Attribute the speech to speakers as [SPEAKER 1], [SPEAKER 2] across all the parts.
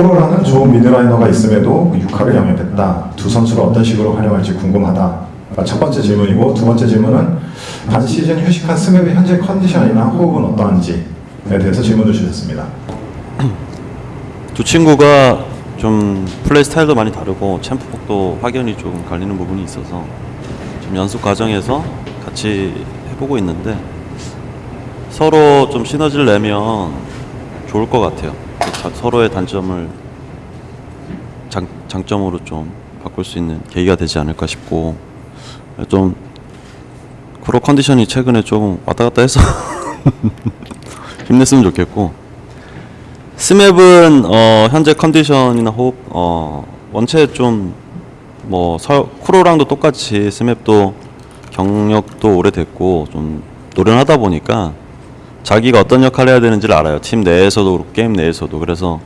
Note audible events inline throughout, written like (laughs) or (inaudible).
[SPEAKER 1] 프로라는 좋은 미드라이너가 있음에도 그 육화를 영입했다. 두 선수를 어떤 식으로 활용할지 궁금하다. 아, 첫 번째 질문이고 두 번째 질문은 반 시즌 휴식한 스맵의 현재 컨디션이나 호흡은 어떠한지에 대해서 질문을 주셨습니다. (clears throat)
[SPEAKER 2] 두 친구가 좀 플레이 스타일도 많이 다르고 챔프폭도 확연히 좀 갈리는 부분이 있어서 지금 연습 과정에서 같이 해보고 있는데 서로 좀 시너지를 내면 좋을 것 같아요. 자- 서로의 단점을 장, 장점으로 좀 바꿀 수 있는 계기가 되지 않을까 싶고 좀 프로 컨디션이 최근에 좀 왔다 갔다 해서 (laughs) 힘냈으면 좋겠고 스맵은 어, 현재 컨디션이나 호흡 어, 원체 좀뭐 쿠로랑도 똑같이 스맵도 경력도 오래됐고 좀 노련하다 보니까 자기가 어떤 역할을 해야 되는지를 알아요. 팀 내에서도 그렇고 게임 내에서도 그래서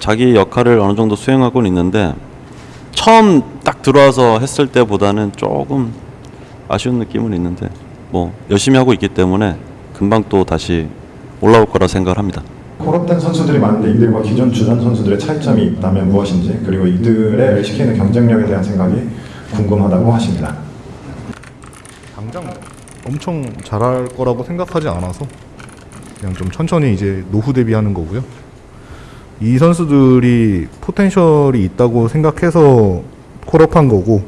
[SPEAKER 2] 자기 역할을 어느 정도 수행하고는 있는데 처음 딱 들어와서 했을 때보다는 조금 아쉬운 느낌은 있는데 뭐 열심히 하고 있기 때문에 금방 또 다시 올라올 거라 생각을 합니다.
[SPEAKER 1] 콜업된 선수들이 많은데 이들과 기존 주전 선수들의 차이점이 있다면 무엇인지 그리고 이들의 LCK의 경쟁력에 대한 생각이 궁금하다고 하십니다.
[SPEAKER 3] 당장 엄청 잘할 거라고 생각하지 않아서 그냥 좀 천천히 이제 노후 대비하는 거고요. 이 선수들이 포텐셜이 있다고 생각해서 콜업한 거고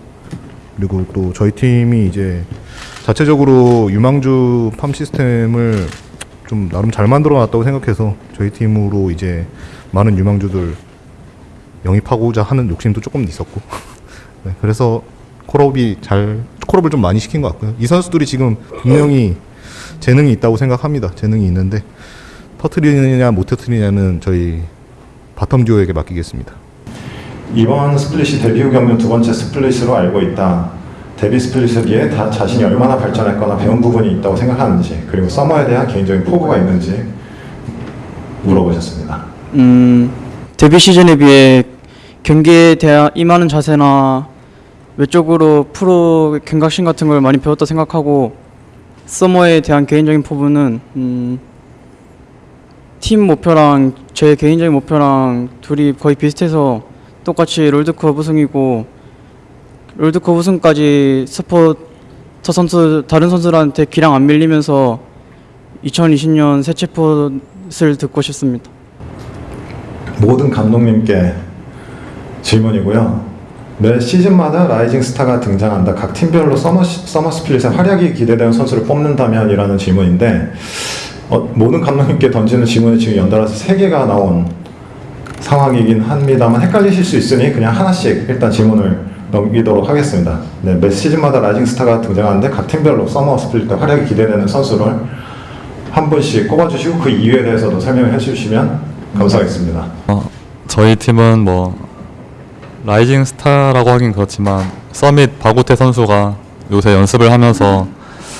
[SPEAKER 3] 그리고 또 저희 팀이 이제 자체적으로 유망주 팜 시스템을 좀 나름 잘 만들어 놨다고 생각해서 저희 팀으로 이제 많은 유망주들 영입하고자 하는 욕심도 조금 있었고 (laughs) 네, 그래서 call-up이 잘 call-up을 좀 많이 시킨 것 같고요. 이 선수들이 지금 분명히 재능이 있다고 생각합니다. 재능이 있는데 터트리느냐 못 터트리냐는 저희 bottom 듀오에게 맡기겠습니다.
[SPEAKER 1] 이번 split이 데뷔 후 경력 두 번째 split으로 알고 있다. 데뷔 split에 비해 다 자신이 얼마나 발전했거나 배운 부분이 있다고 생각하는지 그리고 summer에 대한 개인적인 포부가 있는지 물어보셨습니다.
[SPEAKER 4] 음, 데뷔 시즌에 비해 경기에 대한 임하는 자세나 외적으로 프로 경각심 같은 걸 많이 배웠다 생각하고 서머에 대한 개인적인 포부는 음, 팀 목표랑 제 개인적인 목표랑 둘이 거의 비슷해서 똑같이 롤드컵 우승이고 롤드컵 우승까지 스포터 선수 다른 선수들한테 기량 안 밀리면서 2020년 새 채포를 듣고 싶습니다.
[SPEAKER 1] 모든 감독님께 질문이고요. 매 시즌마다 rising 스타가 등장한다. 각 팀별로 summer, 시- summer split에 활약이 기대되는 선수를 뽑는다면 이라는 질문인데 어, 모든 감독님께 던지는 질문이 지금 연달아서 세 개가 나온 상황이긴 합니다만 헷갈리실 수 있으니 그냥 하나씩 일단 질문을 넘기도록 하겠습니다. 네, 매 시즌마다 rising 스타가 등장하는데 각 팀별로 summer split 때 활약이 기대되는 선수를 한 분씩 꼽아주시고 그 이유에 대해서도 설명을 해주시면 감사하겠습니다.
[SPEAKER 5] 어, 저희 팀은 뭐 rising 스타라고 하긴 그렇지만 서밋 박우태 선수가 요새 연습을 하면서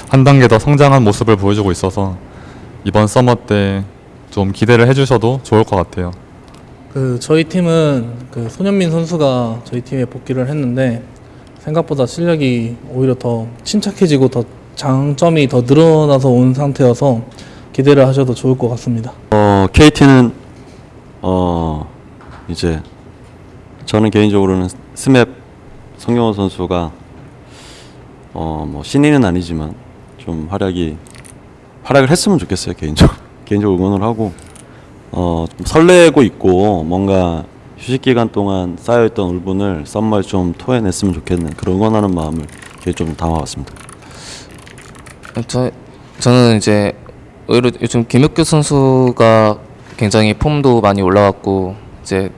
[SPEAKER 5] 한 단계 더 성장한 모습을 보여주고 있어서 이번 summer 때 좀 기대를 해주셔도 좋을 것 같아요.
[SPEAKER 6] 그 저희 팀은 그 손현민 선수가 저희 팀에 복귀를 했는데 생각보다 실력이 오히려 더 침착해지고 더 장점이 더 늘어나서 온 상태여서 기대를 하셔도 좋을 것 같습니다.
[SPEAKER 2] 어, KT는 어, 이제 저는 개인적으로는 스맵 성경호 선수가 어, 뭐 신인은 아니지만 좀 활약이 활약을 했으면 좋겠어요 개인적으로 (laughs) 개인적으로 응원을 하고 어, 좀 설레고 있고 뭔가 휴식 기간 동안 쌓여있던 울분을 썸머에 좀 토해냈으면 좋겠는 그런 응원하는 마음을 좀 담아왔습니다.
[SPEAKER 7] 저 저는 이제 오히려 요즘 김혁규 선수가 굉장히 폼도 많이 올라왔고 이제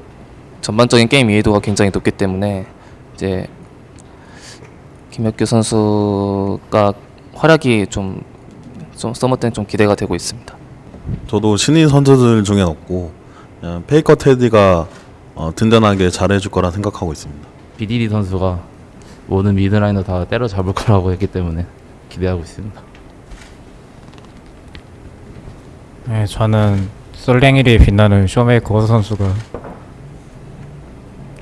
[SPEAKER 7] 전반적인 게임 이해도가 굉장히 높기 때문에 이제 김혁규 선수가 활약이 좀, 좀 summer 때는 좀 기대가 되고 있습니다.
[SPEAKER 8] 저도 신인 선수들 중엔 없고 페이커 테디가 어, 든든하게 잘해줄 거라 생각하고 있습니다.
[SPEAKER 9] BDD 선수가 모든 mid laner 다 때려잡을 거라고 했기 때문에 기대하고 있습니다.
[SPEAKER 10] 네, 저는 솔랭 1위 빛나는 쇼메이커 선수가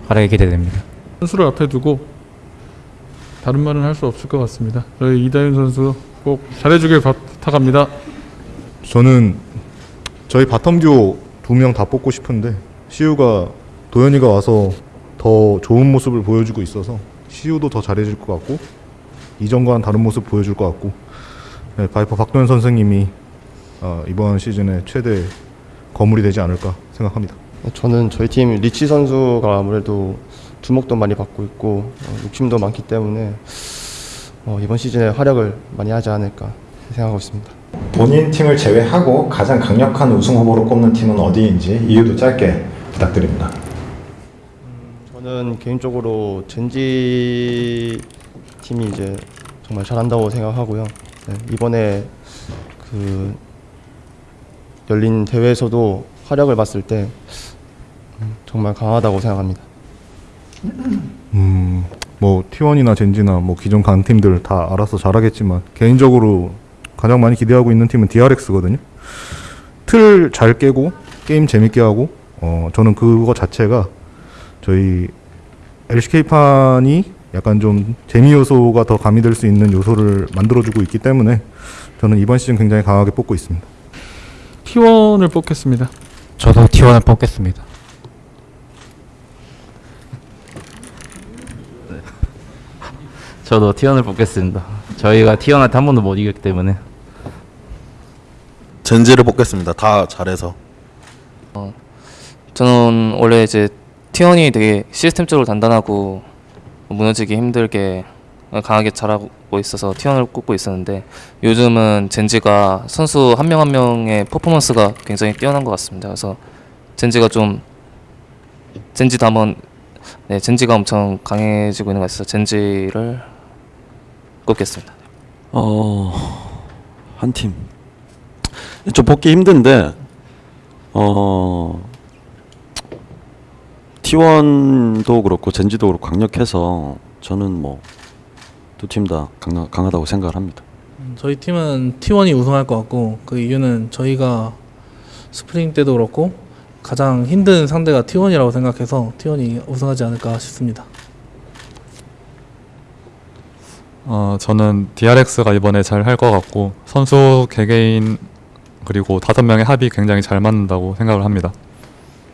[SPEAKER 10] 활약이 기대됩니다.
[SPEAKER 11] 선수를 앞에 두고 다른 말은 할 수 없을 것 같습니다. 저희 이다윤 선수 꼭 잘해주길 부탁합니다.
[SPEAKER 3] 저는 저희 bottom duo 두 명 다 뽑고 싶은데 시우가 도현이가 와서 더 좋은 모습을 보여주고 있어서 시우도 더 잘해줄 것 같고 이전과는 다른 모습 보여줄 것 같고 네, 바이퍼 박도현 선생님이 어, 이번 시즌에 최대 거물이 되지 않을까 생각합니다.
[SPEAKER 12] 저는 저희 팀 리치 선수가 아무래도 주목도 많이 받고 있고 어, 욕심도 많기 때문에 어, 이번 시즌에 활약을 많이 하지 않을까 생각하고 있습니다.
[SPEAKER 1] 본인 팀을 제외하고 가장 강력한 우승 후보로 꼽는 팀은 어디인지 이유도 짧게 부탁드립니다.
[SPEAKER 12] 저는 개인적으로 젠지 팀이 이제 정말 잘한다고 생각하고요. 네, 이번에 그 열린 대회에서도 활약을 봤을 때 음, 정말 강하다고 생각합니다.
[SPEAKER 3] 음, 뭐 T1이나 젠지나 뭐 기존 강 팀들 다 알아서 잘하겠지만 개인적으로 가장 많이 기대하고 있는 팀은 DRX거든요. 틀 잘 깨고 게임 재밌게 하고 어 저는 그거 자체가 저희 LCK판이 약간 좀 재미 요소가 더 가미될 수 있는 요소를 만들어주고 있기 때문에 저는 이번 시즌 굉장히 강하게 뽑고 있습니다.
[SPEAKER 11] T1을 뽑겠습니다.
[SPEAKER 10] 저도 T1을 뽑겠습니다.
[SPEAKER 9] 저도 T1을 뽑겠습니다. 저희가 T1한테 한 번도 못 이겼기 때문에
[SPEAKER 8] 젠지를 뽑겠습니다. 다 잘해서.
[SPEAKER 7] 저는 원래 이제 T1이 되게 시스템적으로 단단하고 무너지기 힘들게 강하게 잘하고 있어서 T1을 꼽고 있었는데 요즘은 젠지가 선수 한 명 한 명의 퍼포먼스가 굉장히 뛰어난 것 같습니다. 그래서 젠지가 좀 젠지도 한번 네 젠지가 엄청 강해지고 있는 것 같아서 젠지를 꼽겠습니다.
[SPEAKER 2] 어, 한 팀. 좀 뽑기 힘든데, 어, T1도 그렇고 젠지도 그렇고 강력해서 저는 뭐 두 팀 다 강하다고 생각을 합니다.
[SPEAKER 6] 음, 저희 팀은 T1이 우승할 것 같고 그 이유는 저희가 스프링 때도 그렇고 가장 힘든 상대가 T1이라고 생각해서 T1이 우승하지 않을까 싶습니다.
[SPEAKER 5] 어, 저는 DRX가 이번에 잘 할 것 같고 선수 개개인 그리고 다섯 명의 합이 굉장히 잘 맞는다고 생각을 합니다.